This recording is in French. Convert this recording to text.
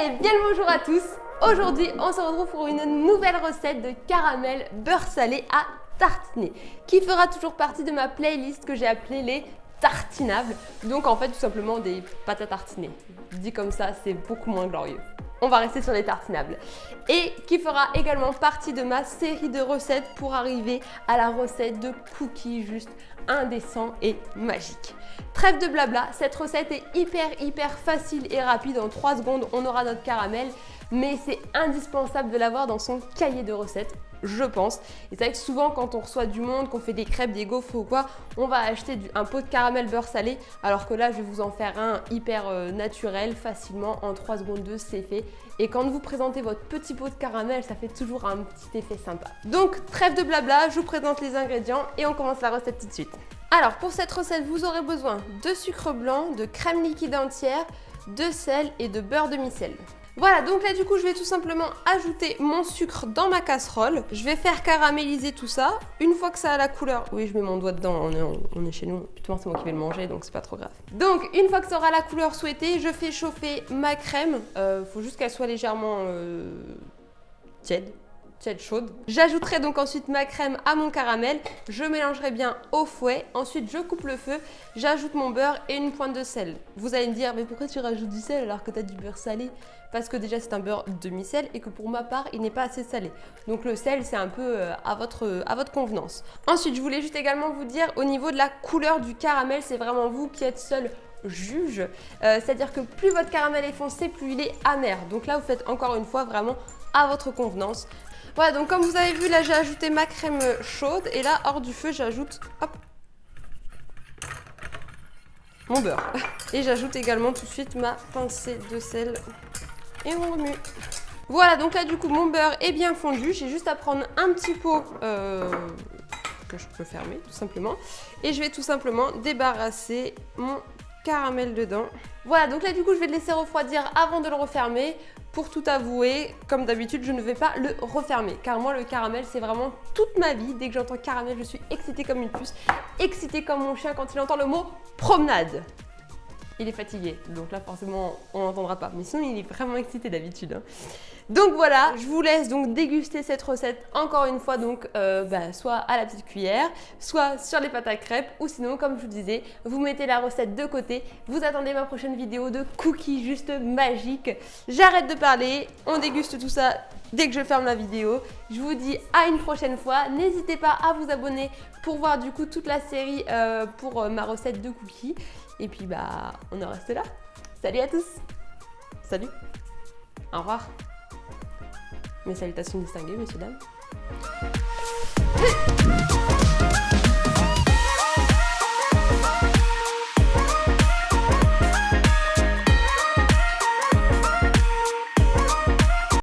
Hey, bien le bonjour à tous Aujourd'hui, on se retrouve pour une nouvelle recette de caramel beurre salé à tartiner qui fera toujours partie de ma playlist que j'ai appelée les tartinables. Donc en fait, tout simplement des pâtes à tartiner. Dit comme ça, c'est beaucoup moins glorieux on va rester sur les tartinables. Et qui fera également partie de ma série de recettes pour arriver à la recette de cookies juste indécent et magique. Trêve de blabla, cette recette est hyper hyper facile et rapide. En 3 secondes, on aura notre caramel mais c'est indispensable de l'avoir dans son cahier de recettes je pense. Et c'est vrai que souvent quand on reçoit du monde, qu'on fait des crêpes, des gaufres ou quoi, on va acheter un pot de caramel beurre salé, alors que là je vais vous en faire un hyper euh, naturel, facilement, en 3 secondes 2 c'est fait. Et quand vous présentez votre petit pot de caramel, ça fait toujours un petit effet sympa. Donc trêve de blabla, je vous présente les ingrédients et on commence la recette tout de suite. Alors pour cette recette, vous aurez besoin de sucre blanc, de crème liquide entière, de sel et de beurre demi-sel. Voilà, donc là du coup je vais tout simplement ajouter mon sucre dans ma casserole. Je vais faire caraméliser tout ça. Une fois que ça a la couleur... Oui, je mets mon doigt dedans, on est, chez nous. Putain, c'est moi qui vais le manger, donc c'est pas trop grave. Donc, une fois que ça aura la couleur souhaitée, je fais chauffer ma crème. Euh, faut juste qu'elle soit légèrement euh, tiède J'ajouterai donc ensuite ma crème à mon caramel, je mélangerai bien au fouet, ensuite je coupe le feu, j'ajoute mon beurre et une pointe de sel. Vous allez me dire, mais pourquoi tu rajoutes du sel alors que tu as du beurre salé? Parce que déjà c'est un beurre demi-sel et que pour ma part il n'est pas assez salé. Donc le sel c'est un peu euh, à votre, à votre convenance. Ensuite je voulais juste également vous dire au niveau de la couleur du caramel, c'est vraiment vous qui êtes seul juge. Euh, c'est-à-dire que plus votre caramel est foncé, plus il est amer. Donc là, vous faites encore une fois vraiment à votre convenance. Voilà, donc comme vous avez vu, là j'ai ajouté ma crème chaude et là, hors du feu, j'ajoute hop, mon beurre. Et j'ajoute également tout de suite ma pincée de sel et on remue. Voilà, donc là du coup mon beurre est bien fondu. J'ai juste à prendre un petit pot euh, que je peux fermer tout simplement. Et je vais tout simplement débarrasser mon caramel dedans. Voilà, donc là du coup je vais le laisser refroidir avant de le refermer. Pour tout avouer, comme d'habitude, je ne vais pas le refermer. Car moi, le caramel, c'est vraiment toute ma vie. Dès que j'entends caramel, je suis excitée comme une puce. Excitée comme mon chien quand il entend le mot promenade il est fatigué. Donc là, forcément, on n'entendra pas. Mais sinon, il est vraiment excité d'habitude. Hein. Donc voilà, je vous laisse donc déguster cette recette encore une fois, donc euh, bah, soit à la petite cuillère, soit sur les pâtes à crêpes, ou sinon, comme je vous disais, vous mettez la recette de côté, vous attendez ma prochaine vidéo de cookies juste magiques. J'arrête de parler, on déguste tout ça dès que je ferme la vidéo. Je vous dis à une prochaine fois. N'hésitez pas à vous abonner pour voir du coup toute la série euh, pour euh, ma recette de cookies. Et puis bah, on en reste là. Salut à tous Salut Au revoir Mes salutations distinguées, messieurs, dames.